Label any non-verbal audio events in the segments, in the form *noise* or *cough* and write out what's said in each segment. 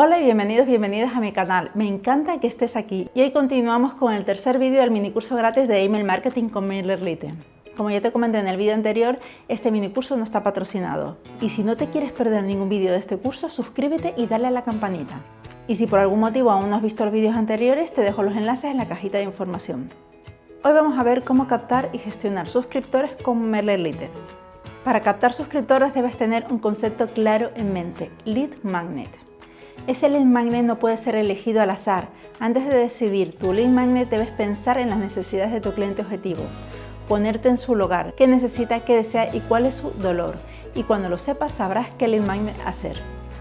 Hola y bienvenidos, bienvenidas a mi canal. Me encanta que estés aquí y hoy continuamos con el tercer vídeo del minicurso gratis de Email Marketing con MailerLite. Como ya te comenté en el vídeo anterior, este minicurso no está patrocinado. Y si no te quieres perder ningún vídeo de este curso, suscríbete y dale a la campanita. Y si por algún motivo aún no has visto los vídeos anteriores, te dejo los enlaces en la cajita de información. Hoy vamos a ver cómo captar y gestionar suscriptores con MailerLite. Para captar suscriptores debes tener un concepto claro en mente, Lead Magnet. Ese lead magnet no puede ser elegido al azar. Antes de decidir tu lead magnet debes pensar en las necesidades de tu cliente objetivo, ponerte en su lugar, qué necesita, qué desea y cuál es su dolor. Y cuando lo sepas sabrás qué lead magnet hacer.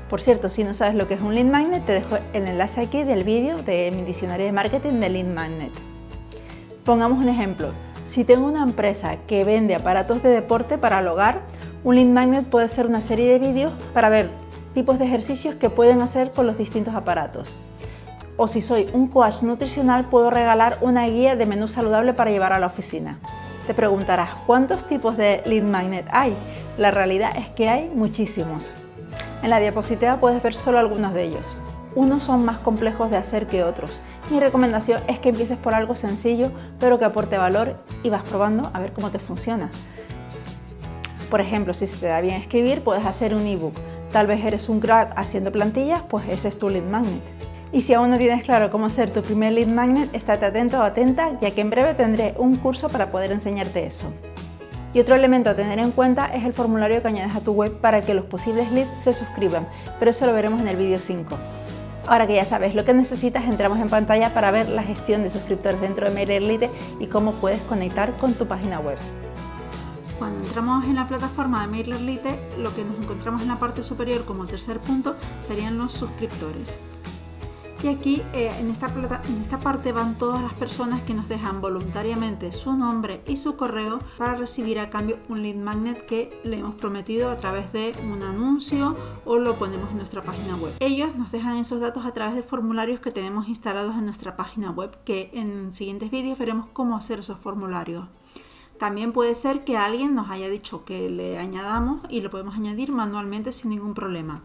Por cierto, si no sabes lo que es un lead magnet, te dejo el enlace aquí del vídeo de mi diccionario de marketing de lead magnet. Pongamos un ejemplo. Si tengo una empresa que vende aparatos de deporte para el hogar, un lead magnet puede ser una serie de vídeos para ver tipos de ejercicios que pueden hacer con los distintos aparatos. O si soy un coach nutricional, puedo regalar una guía de menú saludable para llevar a la oficina. Te preguntarás, ¿cuántos tipos de lead magnet hay? La realidad es que hay muchísimos. En la diapositiva puedes ver solo algunos de ellos. Unos son más complejos de hacer que otros. Mi recomendación es que empieces por algo sencillo, pero que aporte valor y vas probando a ver cómo te funciona. Por ejemplo, si se te da bien escribir, puedes hacer un ebook Tal vez eres un crack haciendo plantillas, pues ese es tu lead magnet. Y si aún no tienes claro cómo hacer tu primer lead magnet, estate atento o atenta, ya que en breve tendré un curso para poder enseñarte eso. Y otro elemento a tener en cuenta es el formulario que añades a tu web para que los posibles leads se suscriban, pero eso lo veremos en el vídeo 5. Ahora que ya sabes lo que necesitas, entramos en pantalla para ver la gestión de suscriptores dentro de MailerLite y cómo puedes conectar con tu página web. Cuando entramos en la plataforma de MailerLite, lo que nos encontramos en la parte superior como tercer punto serían los suscriptores. Y aquí eh, en, esta en esta parte van todas las personas que nos dejan voluntariamente su nombre y su correo para recibir a cambio un lead magnet que le hemos prometido a través de un anuncio o lo ponemos en nuestra página web. Ellos nos dejan esos datos a través de formularios que tenemos instalados en nuestra página web que en siguientes vídeos veremos cómo hacer esos formularios. También puede ser que alguien nos haya dicho que le añadamos y lo podemos añadir manualmente sin ningún problema.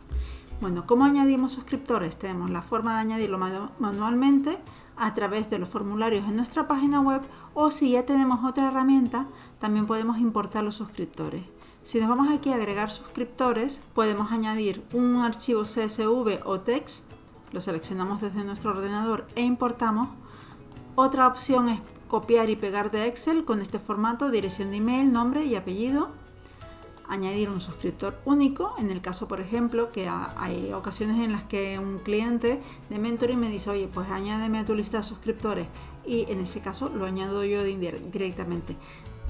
Bueno, ¿cómo añadimos suscriptores? Tenemos la forma de añadirlo manualmente a través de los formularios en nuestra página web o si ya tenemos otra herramienta, también podemos importar los suscriptores. Si nos vamos aquí a agregar suscriptores, podemos añadir un archivo CSV o text, lo seleccionamos desde nuestro ordenador e importamos. Otra opción es copiar y pegar de Excel con este formato, dirección de email, nombre y apellido, añadir un suscriptor único, en el caso por ejemplo que hay ocasiones en las que un cliente de mentoring me dice, oye pues añádeme a tu lista de suscriptores y en ese caso lo añado yo directamente.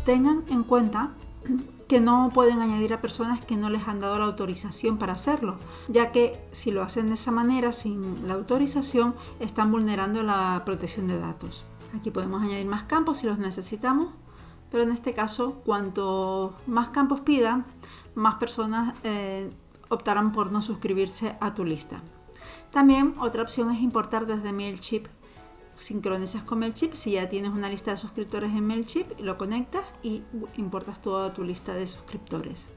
Tengan en cuenta *clears throat* que no pueden añadir a personas que no les han dado la autorización para hacerlo, ya que si lo hacen de esa manera sin la autorización están vulnerando la protección de datos. Aquí podemos añadir más campos si los necesitamos, pero en este caso, cuanto más campos pida, más personas eh, optarán por no suscribirse a tu lista. También otra opción es importar desde MailChimp. Sincronizas con MailChimp, si ya tienes una lista de suscriptores en MailChimp, lo conectas y importas toda tu lista de suscriptores.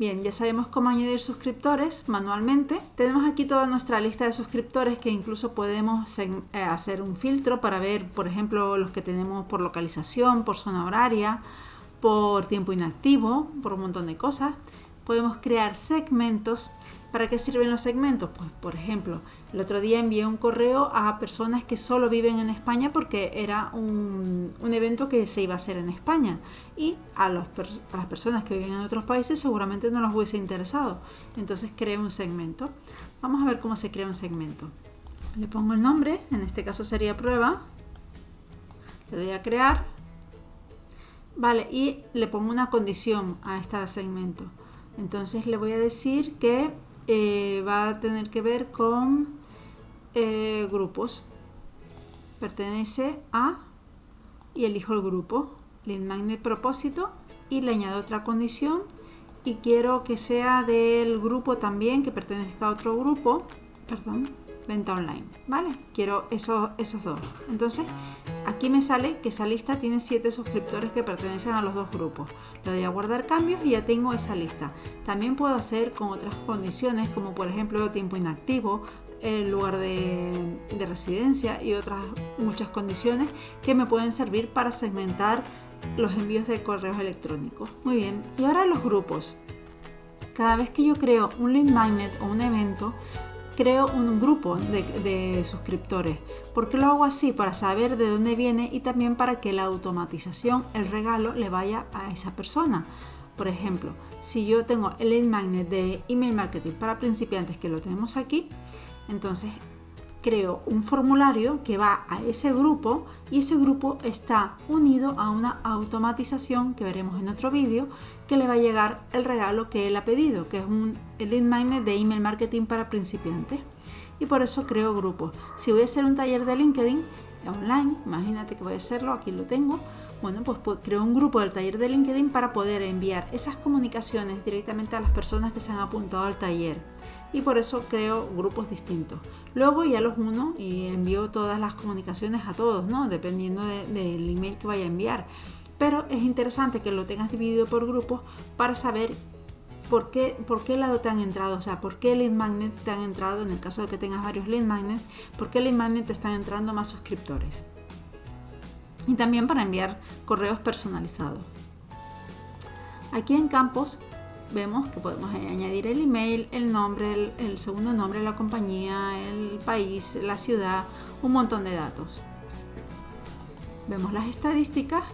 Bien, ya sabemos cómo añadir suscriptores manualmente. Tenemos aquí toda nuestra lista de suscriptores que incluso podemos eh, hacer un filtro para ver, por ejemplo, los que tenemos por localización, por zona horaria, por tiempo inactivo, por un montón de cosas. Podemos crear segmentos ¿Para qué sirven los segmentos? Pues, por ejemplo, el otro día envié un correo a personas que solo viven en España porque era un, evento que se iba a hacer en España y a, las personas que viven en otros países seguramente no les hubiese interesado. Entonces creé un segmento. Vamos a ver cómo se crea un segmento. Le pongo el nombre, en este caso sería prueba. Le doy a crear. Vale, y le pongo una condición a este segmento. Entonces le voy a decir que eh, va a tener que ver con eh, grupos. Pertenece a y elijo el grupo. Lead magnet propósito y le añado otra condición y quiero que sea del grupo también, que pertenezca a otro grupo. Perdón, venta online, ¿vale? Quiero esos dos. Entonces, aquí me sale que esa lista tiene 7 suscriptores que pertenecen a los dos grupos. Le doy a guardar cambios y ya tengo esa lista. También puedo hacer con otras condiciones, como por ejemplo tiempo inactivo, el lugar de, de residencia y otras muchas condiciones que me pueden servir para segmentar los envíos de correos electrónicos. Muy bien, y ahora los grupos. Cada vez que yo creo un lead magnet o un evento, creo un grupo de, suscriptores. ¿Por qué lo hago así? Para saber de dónde viene y también para que la automatización, el regalo, le vaya a esa persona. Por ejemplo, si yo tengo el magnet de email marketing para principiantes que lo tenemos aquí, entonces creo un formulario que va a ese grupo y ese grupo está unido a una automatización que veremos en otro vídeo que le va a llegar el regalo que él ha pedido, que es un lead magnet de email marketing para principiantes. Y por eso creo grupos. Si voy a hacer un taller de LinkedIn online, imagínate que voy a hacerlo, aquí lo tengo, bueno, pues, pues creo un grupo del taller de LinkedIn para poder enviar esas comunicaciones directamente a las personas que se han apuntado al taller y por eso creo grupos distintos. Luego ya los uno y envío todas las comunicaciones a todos, ¿no? Dependiendo del email que vaya a enviar. Pero es interesante que lo tengas dividido por grupos para saber por qué, por qué lado te han entrado, o sea, por qué lead magnet te han entrado, en el caso de que tengas varios lead magnets, por qué lead magnet te están entrando más suscriptores. Y también para enviar correos personalizados. Aquí en Campos vemos que podemos añadir el email, el nombre, el, segundo nombre de la compañía, el país, la ciudad, un montón de datos. Vemos las estadísticas,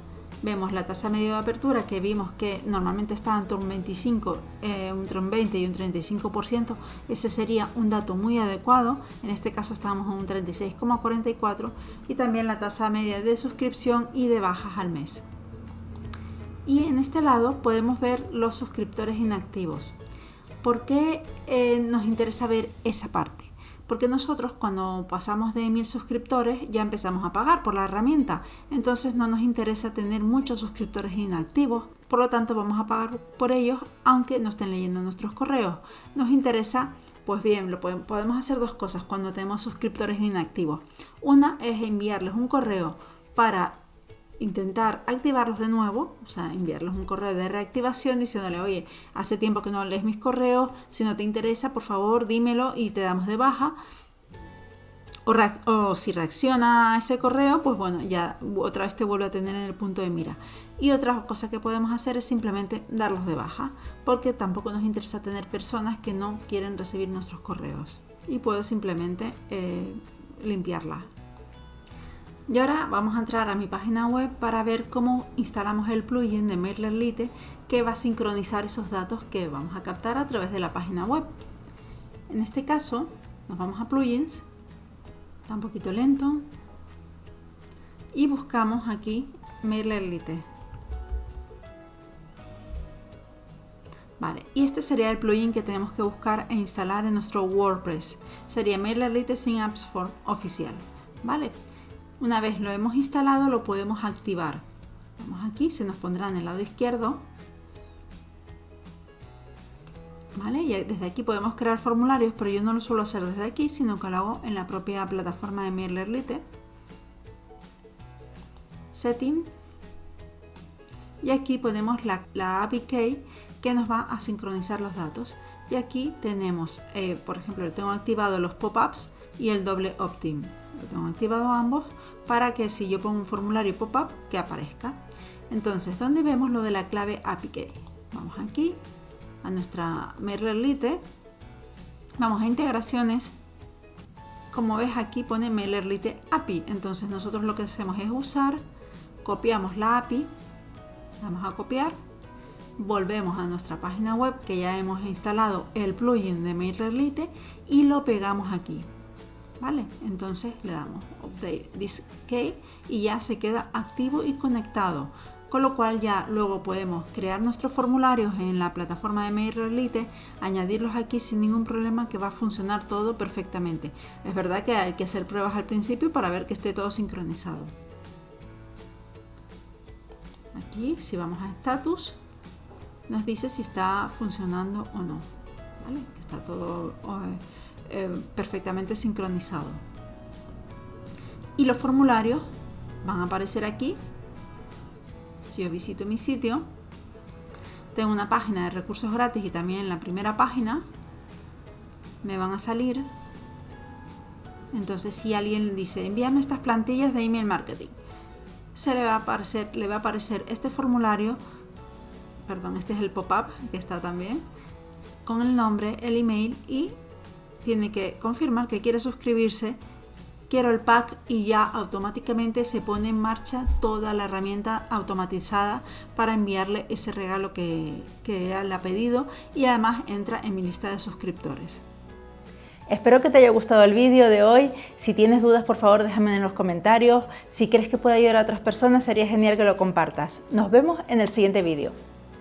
vemos la tasa media de apertura que vimos que normalmente está entre un 25, eh, entre un 20 y un 35%. Ese sería un dato muy adecuado. En este caso estamos en un 36,44 y también la tasa media de suscripción y de bajas al mes y en este lado podemos ver los suscriptores inactivos. ¿Por qué eh, nos interesa ver esa parte? Porque nosotros cuando pasamos de mil suscriptores ya empezamos a pagar por la herramienta. Entonces no nos interesa tener muchos suscriptores inactivos. Por lo tanto vamos a pagar por ellos aunque no estén leyendo nuestros correos. Nos interesa, pues bien, lo podemos hacer dos cosas cuando tenemos suscriptores inactivos. Una es enviarles un correo para intentar activarlos de nuevo, o sea, enviarles un correo de reactivación diciéndole, oye, hace tiempo que no lees mis correos, si no te interesa, por favor, dímelo y te damos de baja. O, si reacciona a ese correo, pues bueno, ya otra vez te vuelve a tener en el punto de mira. Y otra cosa que podemos hacer es simplemente darlos de baja, porque tampoco nos interesa tener personas que no quieren recibir nuestros correos. Y puedo simplemente eh, limpiarla y ahora vamos a entrar a mi página web para ver cómo instalamos el plugin de MailerLite que va a sincronizar esos datos que vamos a captar a través de la página web. En este caso nos vamos a plugins, está un poquito lento, y buscamos aquí MailerLite. Vale, y este sería el plugin que tenemos que buscar e instalar en nuestro WordPress. Sería MailerLite sin Apps Form oficial. Vale, una vez lo hemos instalado lo podemos activar. Vamos aquí, se nos pondrá en el lado izquierdo. ¿Vale? Y desde aquí podemos crear formularios, pero yo no lo suelo hacer desde aquí, sino que lo hago en la propia plataforma de MailerLite. Setting. Y aquí ponemos la, la API Key que nos va a sincronizar los datos. Y aquí tenemos, eh, por ejemplo, tengo activado los pop-ups y el doble opt-in. Lo tengo activado ambos para que si yo pongo un formulario pop-up que aparezca. Entonces, ¿dónde vemos lo de la clave API? Vamos aquí a nuestra MailerLite, vamos a integraciones. Como ves aquí pone MailerLite API, entonces nosotros lo que hacemos es usar, copiamos la API, vamos a copiar, volvemos a nuestra página web que ya hemos instalado el plugin de MailerLite y lo pegamos aquí. ¿Vale? Entonces le damos Update this key y ya se queda activo y conectado. Con lo cual ya luego podemos crear nuestros formularios en la plataforma de MailerLite, añadirlos aquí sin ningún problema que va a funcionar todo perfectamente. Es verdad que hay que hacer pruebas al principio para ver que esté todo sincronizado. Aquí si vamos a status nos dice si está funcionando o no. Está todo eh, perfectamente sincronizado. Y los formularios van a aparecer aquí. Si yo visito mi sitio, tengo una página de recursos gratis y también en la primera página me van a salir. Entonces si alguien dice envíame estas plantillas de email marketing, se le va a aparecer, le va a aparecer este formulario, perdón, este es el pop-up que está también, con el nombre, el email y tiene que confirmar que quiere suscribirse quiero el pack y ya automáticamente se pone en marcha toda la herramienta automatizada para enviarle ese regalo que, le ha pedido y además entra en mi lista de suscriptores. Espero que te haya gustado el vídeo de hoy. Si tienes dudas, por favor, déjame en los comentarios. Si crees que puede ayudar a otras personas, sería genial que lo compartas. Nos vemos en el siguiente vídeo.